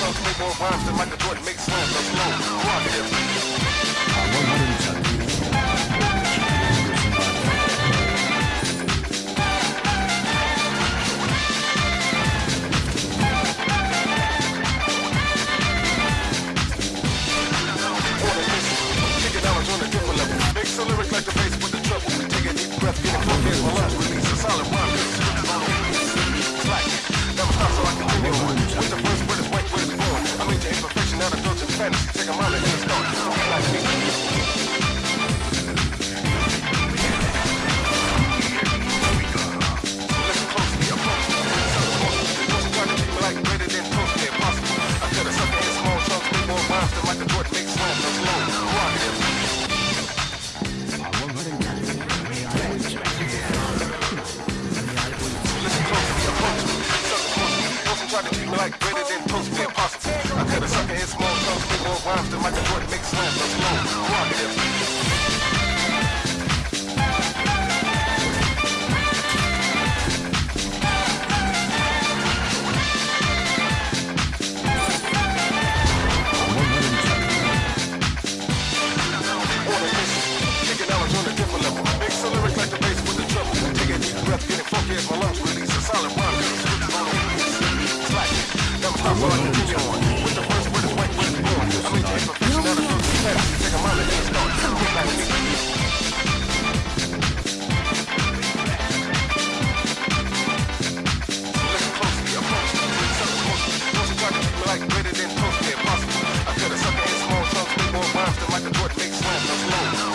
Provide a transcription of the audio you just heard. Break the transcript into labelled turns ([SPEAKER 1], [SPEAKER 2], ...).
[SPEAKER 1] Plus, make more rhymes than Michael Jordan makes slams. I'm slow. Rock it. take a moment and start. rhymes that Michael Jordan makes slams. Let's go. Prerogative. Breath funky as my lungs release a solid rhyme. Slack it. Them pops on Big swim, the flow.